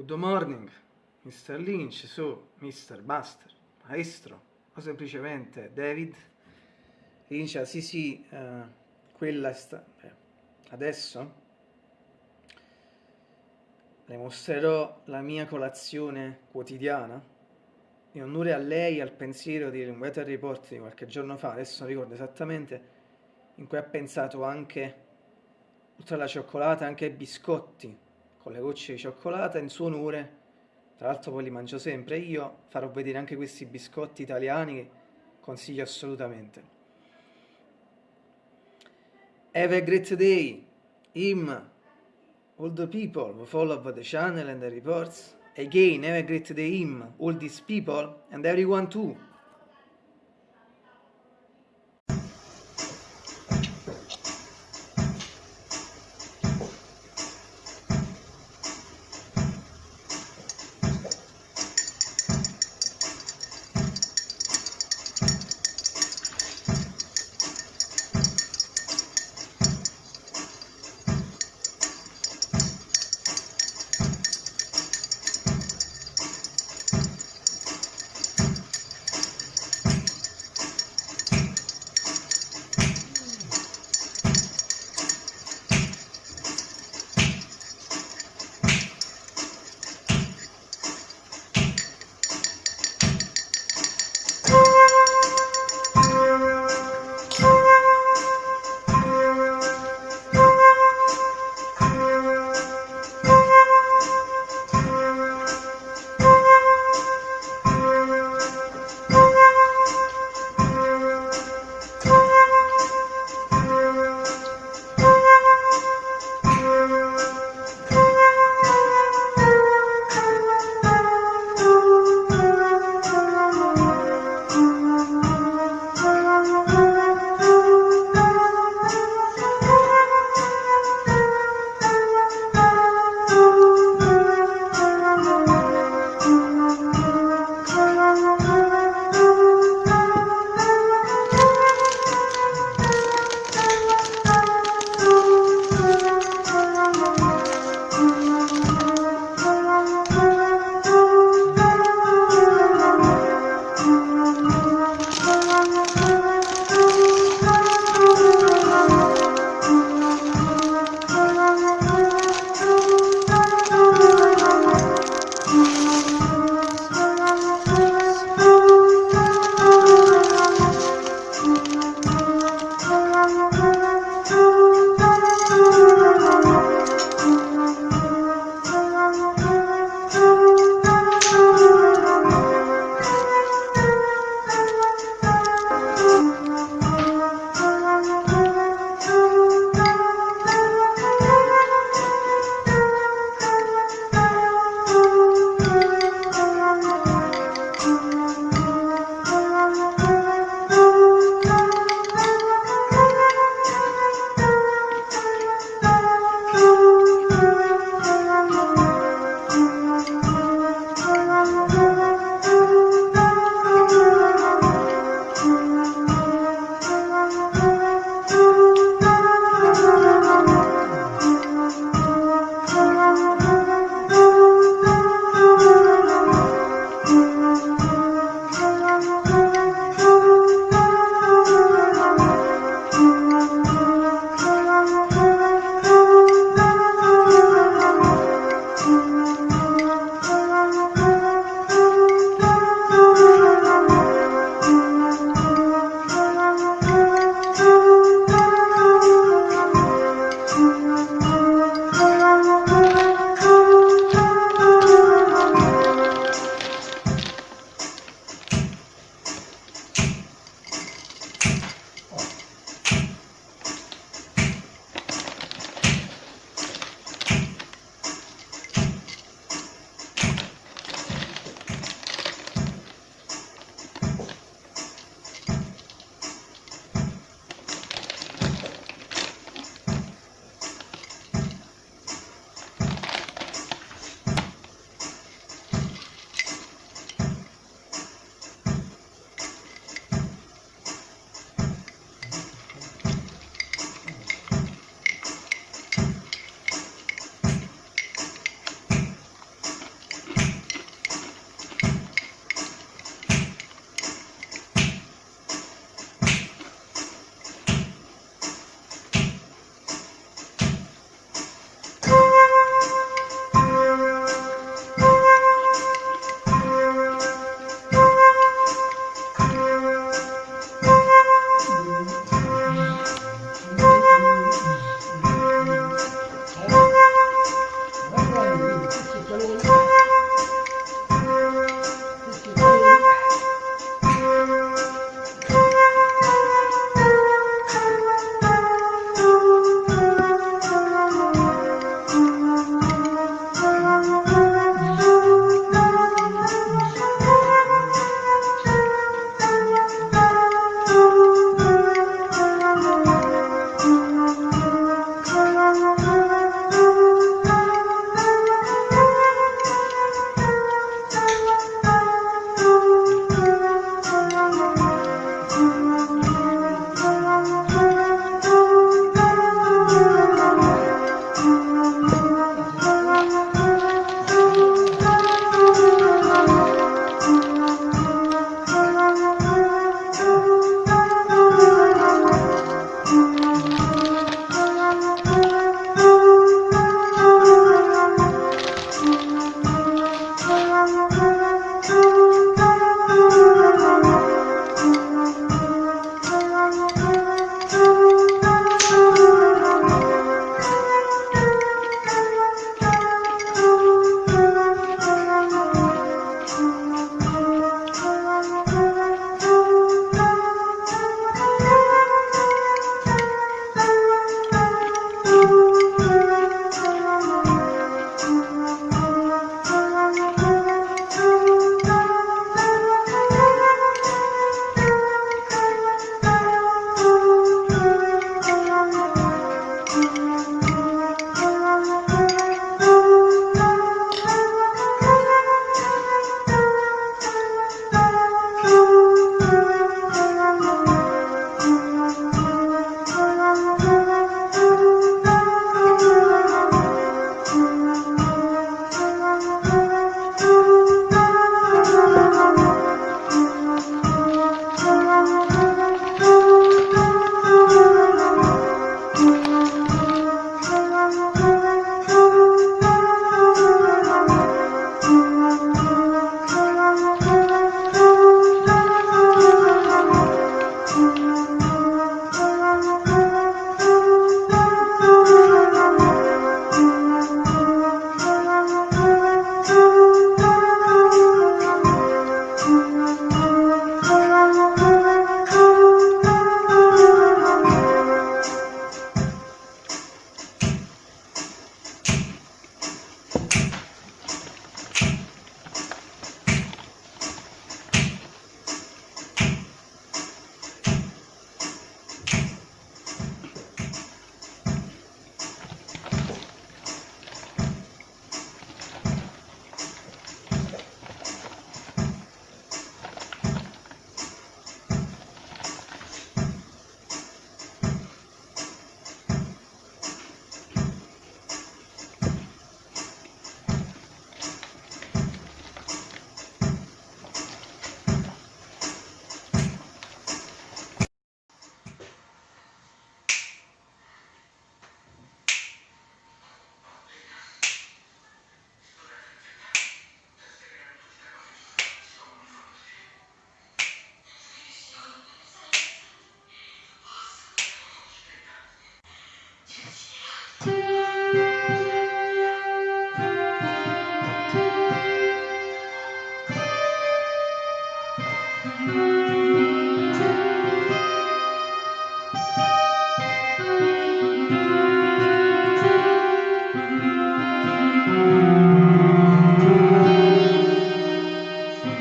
Good morning, Mr. Lynch, su, Mr. Buster, maestro, o semplicemente David. Lynch, ah, sì sì, eh, quella sta... Beh, adesso le mostrerò la mia colazione quotidiana in onore a lei al pensiero di un weather report di qualche giorno fa, adesso non ricordo esattamente, in cui ha pensato anche, oltre alla cioccolata, anche ai biscotti con le gocce di cioccolata in suo onore, tra l'altro poi li mangio sempre, io farò vedere anche questi biscotti italiani che consiglio assolutamente. Have a great day, him, all the people who follow the channel and the reports. Again, have a great day, him, all these people, and everyone too.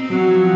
Mm-hmm.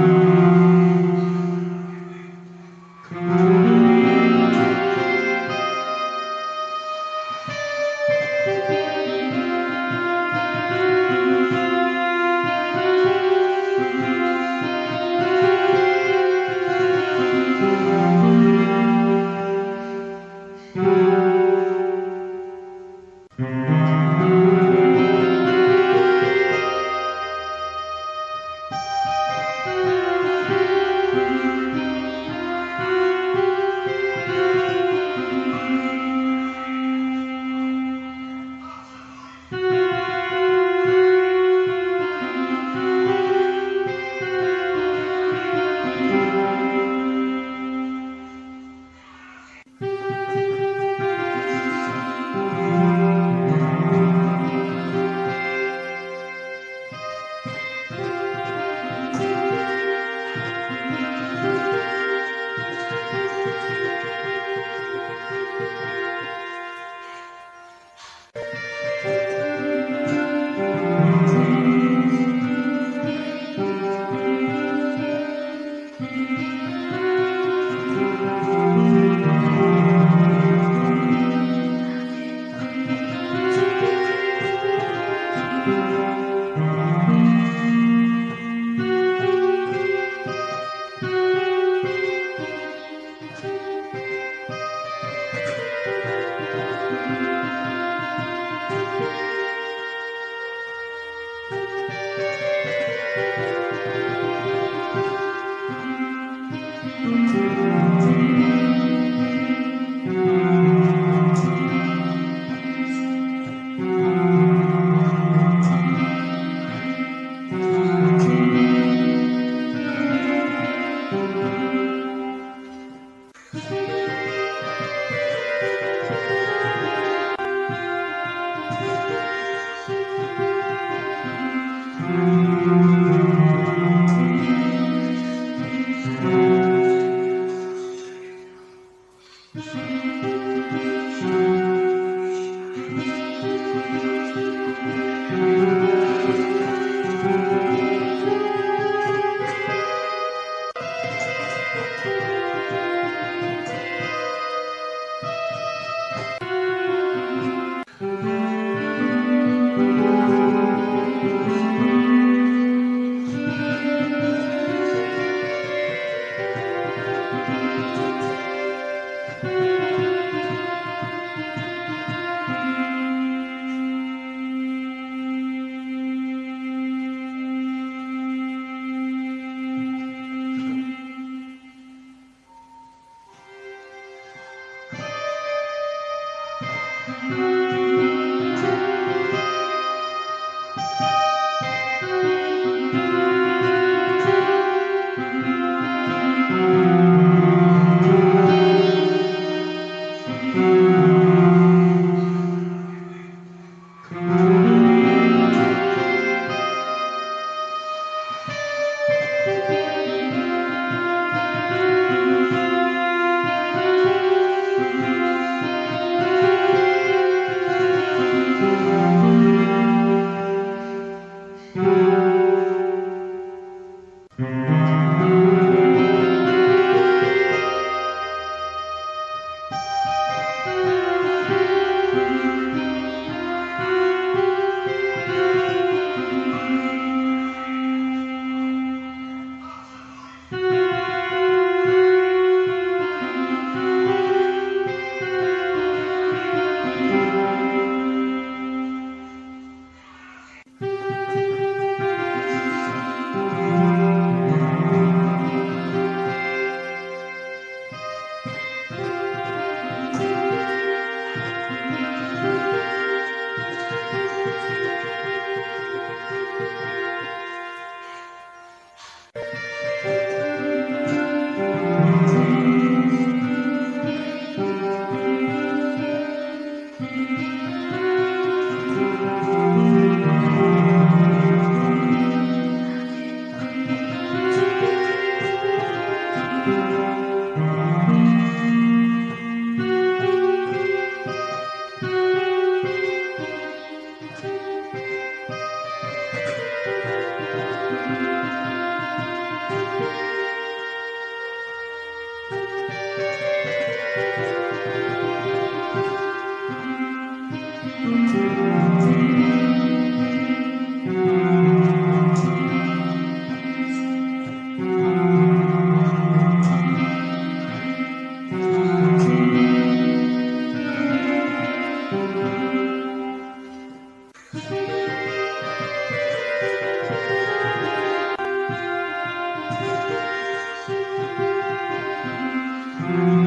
Mm-hmm.